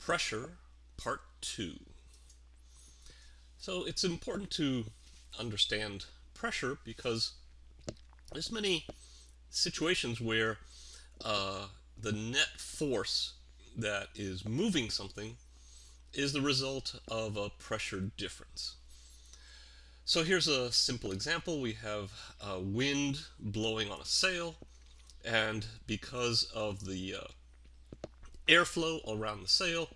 Pressure, Part 2. So it's important to understand pressure because there's many situations where uh, the net force that is moving something is the result of a pressure difference. So here's a simple example. We have a wind blowing on a sail and because of the uh, airflow around the sail,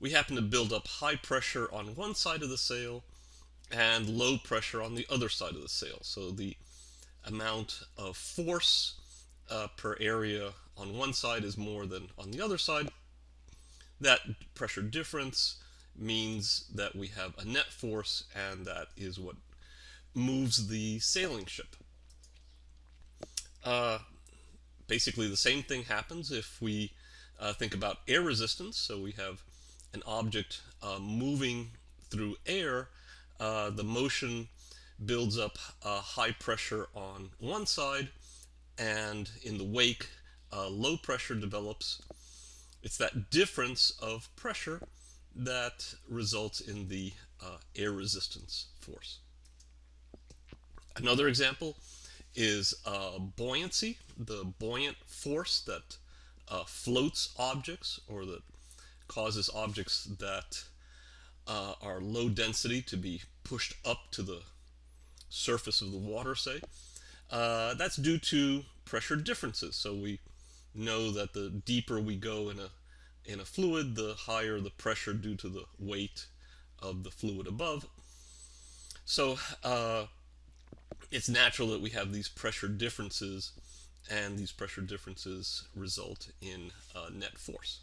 we happen to build up high pressure on one side of the sail and low pressure on the other side of the sail. So the amount of force uh, per area on one side is more than on the other side. That pressure difference means that we have a net force and that is what moves the sailing ship. Uh, basically the same thing happens if we uh, think about air resistance. So we have an object uh, moving through air, uh, the motion builds up high pressure on one side, and in the wake, low pressure develops. It's that difference of pressure that results in the uh, air resistance force. Another example is uh, buoyancy, the buoyant force that uh, floats objects or that causes objects that uh, are low density to be pushed up to the surface of the water, say. Uh, that's due to pressure differences. So we know that the deeper we go in a in a fluid, the higher the pressure due to the weight of the fluid above. So uh, it's natural that we have these pressure differences and these pressure differences result in uh, net force.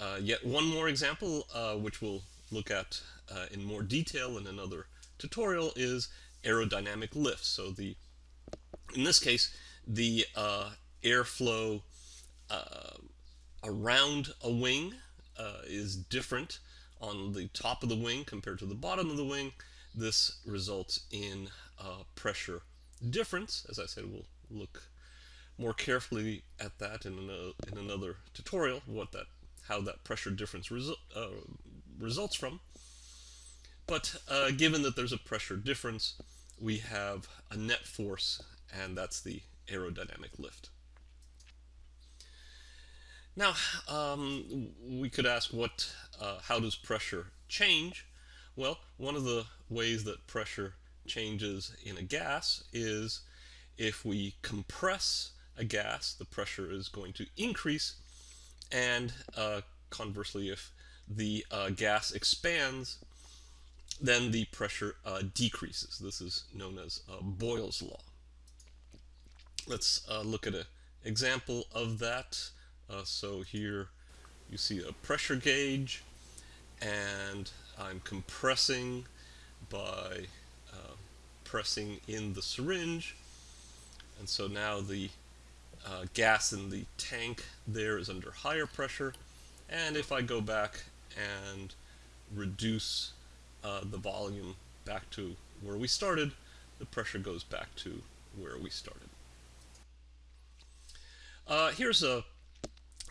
Uh, yet one more example, uh, which we'll look at uh, in more detail in another tutorial, is aerodynamic lift. So the, in this case, the uh, airflow uh, around a wing is different on the top of the wing compared to the bottom of the wing. This results in pressure difference. As I said, we'll look more carefully at that in another, in another tutorial, what that how that pressure difference resu uh, results from. But uh, given that there's a pressure difference, we have a net force, and that's the aerodynamic lift. Now, um, we could ask what, uh, how does pressure change? Well, one of the ways that pressure changes in a gas is if we compress a gas, the pressure is going to increase and uh, conversely, if the uh, gas expands, then the pressure uh, decreases. This is known as uh, Boyle's law. Let's uh, look at an example of that. Uh, so here you see a pressure gauge, and I'm compressing by pressing in the syringe. And so now the uh, gas in the tank there is under higher pressure. And if I go back and reduce uh, the volume back to where we started, the pressure goes back to where we started. Uh, here's a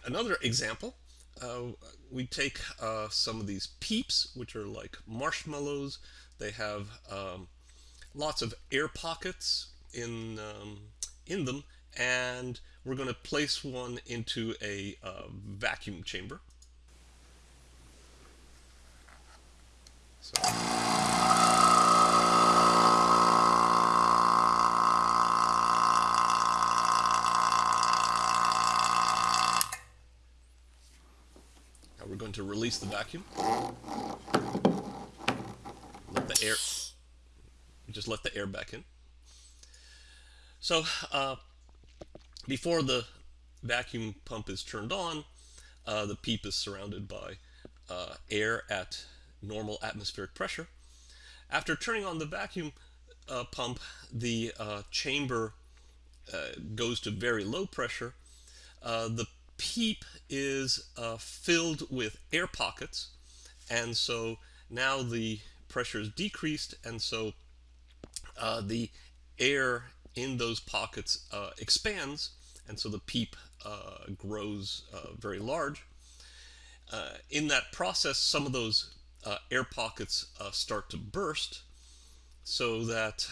another example. Uh, we take uh, some of these peeps, which are like marshmallows. They have um, lots of air pockets in um, in them, and we're going to place one into a uh, vacuum chamber. So. Now we're going to release the vacuum. Let the air, just let the air back in. So uh, before the vacuum pump is turned on, uh, the PEEP is surrounded by uh, air at normal atmospheric pressure. After turning on the vacuum uh, pump, the uh, chamber uh, goes to very low pressure. the PEEP is filled with air pockets, and so now the pressure is decreased, and so the air in those pockets uh, expands, and so the PEEP uh, grows uh, very large. uh, in that process, some of those uh, air pockets start to burst so that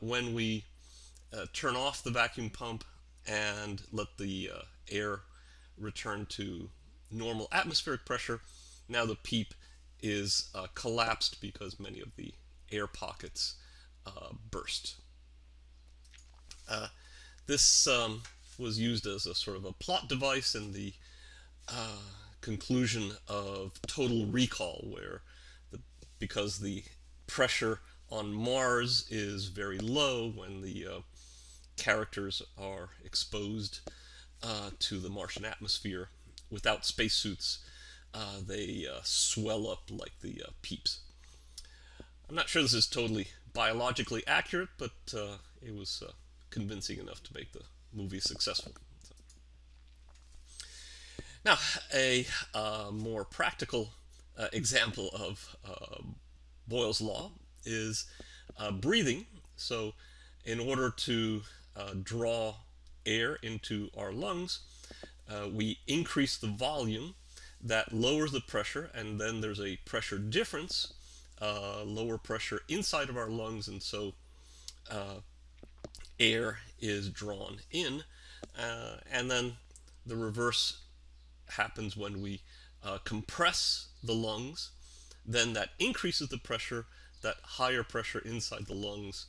when we turn off the vacuum pump and let the air return to normal atmospheric pressure, now the PEEP is collapsed because many of the air pockets burst. This um, was used as a sort of a plot device in the uh, conclusion of Total Recall, where the, because the pressure on Mars is very low when the uh, characters are exposed uh, to the Martian atmosphere without spacesuits, uh, they uh, swell up like the uh, peeps. I'm not sure this is totally biologically accurate, but it was convincing enough to make the movie successful. Now, a uh, more practical uh, example of uh, Boyle's law is uh, breathing. So, in order to uh, draw air into our lungs, uh, we increase the volume that lowers the pressure, and then there's a pressure difference, lower pressure inside of our lungs, and so air is drawn in, and then the reverse happens when we uh, compress the lungs, then that increases the pressure. That higher pressure inside the lungs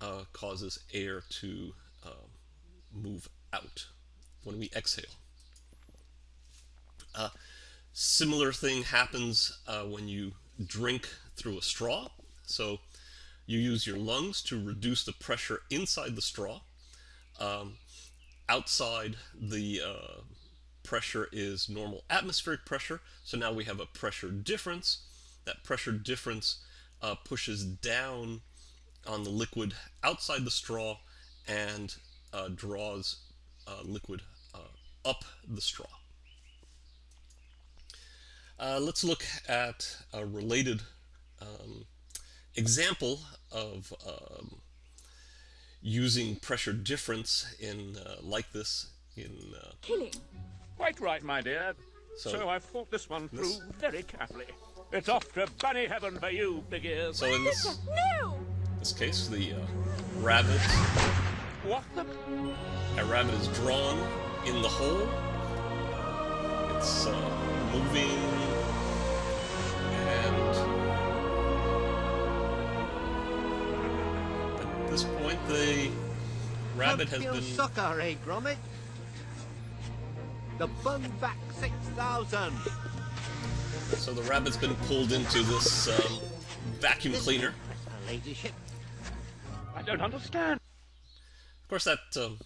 uh, causes air to uh, move out when we exhale. Uh, similar thing happens uh, when you drink through a straw. So you use your lungs to reduce the pressure inside the straw. Um, outside the uh, pressure is normal atmospheric pressure. So now we have a pressure difference. That pressure difference uh, pushes down on the liquid outside the straw and uh, draws uh, liquid uh, up the straw. Uh, let's look at a related um, example of um, using pressure difference in uh, like this in killing Quite right, my dear. So, so I've thought this one through this... very carefully. It's off to bunny heaven for you, big ears. So in this, no. this case, the uh, rabbit... What the... A rabbit is drawn in the hole. It's uh, moving... the rabbit has been... Sucker, eh, Gromit? The Bunvac 6000. So the rabbit's been pulled into this um, vacuum cleaner. I don't understand. Of course, that um,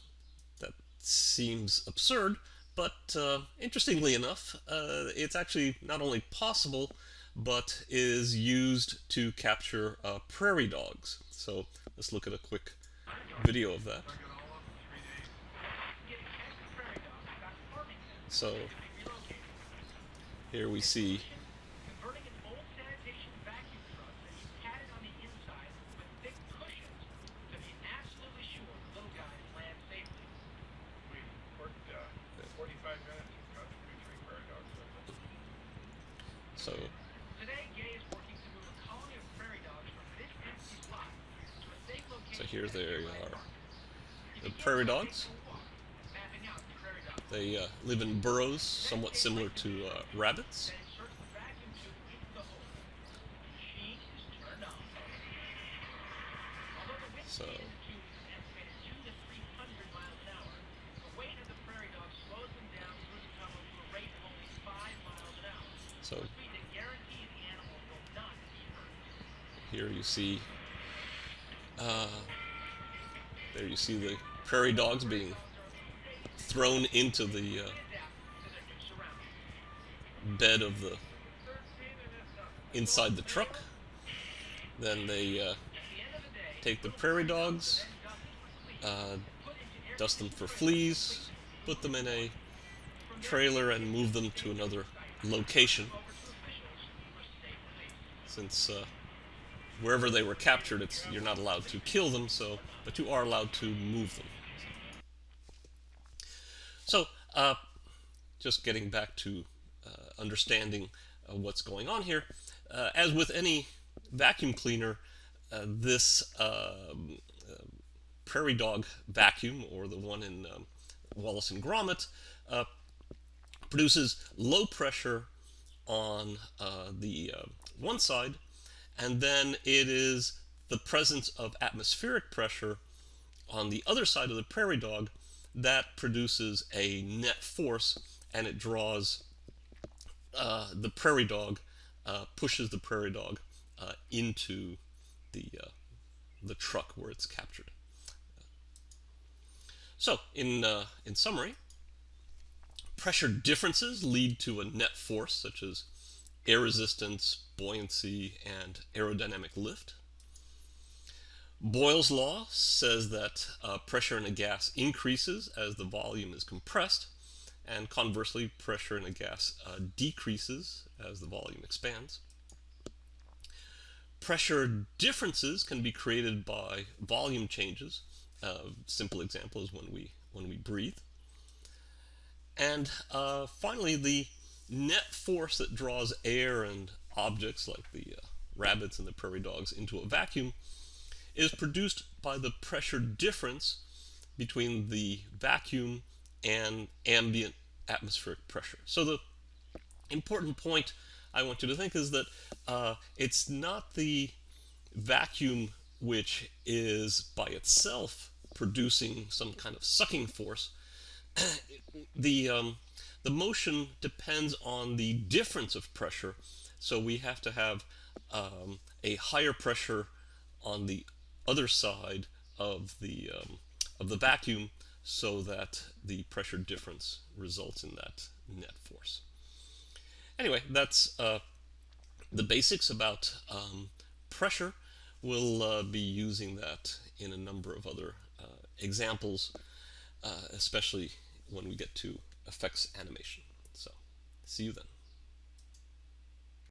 that seems absurd, but uh, interestingly enough, uh, it's actually not only possible, but is used to capture uh, prairie dogs. So let's look at a quick video of that. So here we see So So here they are. The prairie dogs. They uh, live in burrows, somewhat similar to uh, rabbits. So. So here you see, uh, there you see the prairie dogs being thrown into the uh, bed of the inside the truck. Then they uh, take the prairie dogs, uh, dust them for fleas, put them in a trailer and move them to another location. Since uh, wherever they were captured, it's you're not allowed to kill them, so but you are allowed to move them. So, uh, just getting back to uh, understanding what's going on here. as with any vacuum cleaner, this um, Prairie Dog vacuum, or the one in um, Wallace and Gromit, uh, produces low pressure on uh, the uh, one side, and then it is the presence of atmospheric pressure on the other side of the prairie dog that produces a net force and it draws uh, the prairie dog, uh, pushes the prairie dog uh, into the, uh, the truck where it's captured. So, in, uh, in summary, pressure differences lead to a net force such as air resistance, buoyancy, and aerodynamic lift. Boyle's law says that uh, pressure in a gas increases as the volume is compressed, and conversely, pressure in a gas uh, decreases as the volume expands. Pressure differences can be created by volume changes. A simple example is when we when we breathe. And uh, finally, the net force that draws air and objects like the uh, rabbits and the prairie dogs into a vacuum is produced by the pressure difference between the vacuum and ambient atmospheric pressure. So the important point I want you to think is that uh, it's not the vacuum which is by itself producing some kind of sucking force. the um, the motion depends on the difference of pressure. So we have to have um, a higher pressure on the other side of the um, of the vacuum so that the pressure difference results in that net force. Anyway, that's uh, the basics about um, pressure. We'll uh, be using that in a number of other uh, examples, uh, especially when we get to effects animation. So, see you then.